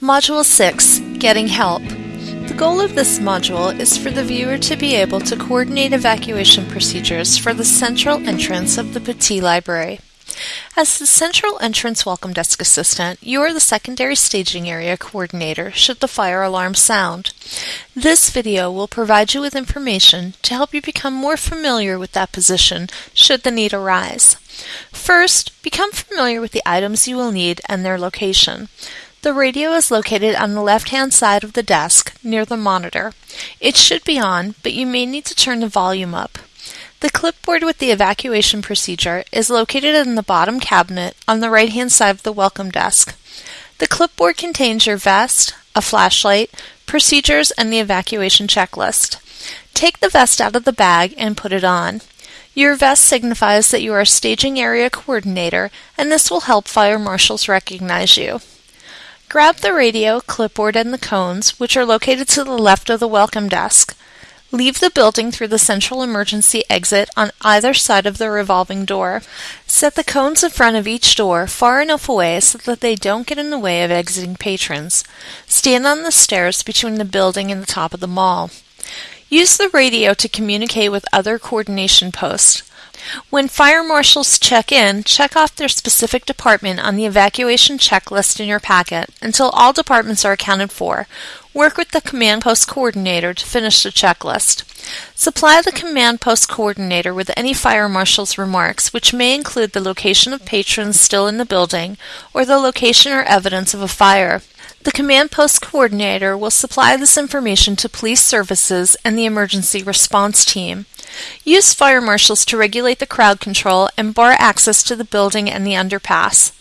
Module 6 Getting Help. The goal of this module is for the viewer to be able to coordinate evacuation procedures for the central entrance of the Pattee Library. As the central entrance welcome desk assistant, you are the secondary staging area coordinator should the fire alarm sound. This video will provide you with information to help you become more familiar with that position should the need arise. First, become familiar with the items you will need and their location. The radio is located on the left-hand side of the desk, near the monitor. It should be on, but you may need to turn the volume up. The clipboard with the evacuation procedure is located in the bottom cabinet on the right-hand side of the welcome desk. The clipboard contains your vest, a flashlight, procedures, and the evacuation checklist. Take the vest out of the bag and put it on. Your vest signifies that you are a staging area coordinator, and this will help fire marshals recognize you. Grab the radio, clipboard, and the cones, which are located to the left of the welcome desk. Leave the building through the central emergency exit on either side of the revolving door. Set the cones in front of each door far enough away so that they don't get in the way of exiting patrons. Stand on the stairs between the building and the top of the mall. Use the radio to communicate with other coordination posts. When fire marshals check in, check off their specific department on the evacuation checklist in your packet until all departments are accounted for. Work with the command post coordinator to finish the checklist. Supply the command post coordinator with any fire marshal's remarks, which may include the location of patrons still in the building or the location or evidence of a fire. The command post coordinator will supply this information to police services and the emergency response team. Use fire marshals to regulate the crowd control and bar access to the building and the underpass.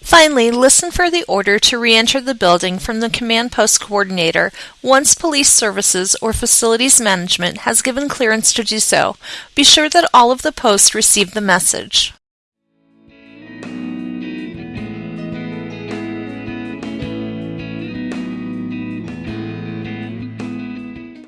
Finally, listen for the order to re-enter the building from the command post coordinator once police services or facilities management has given clearance to do so. Be sure that all of the posts receive the message.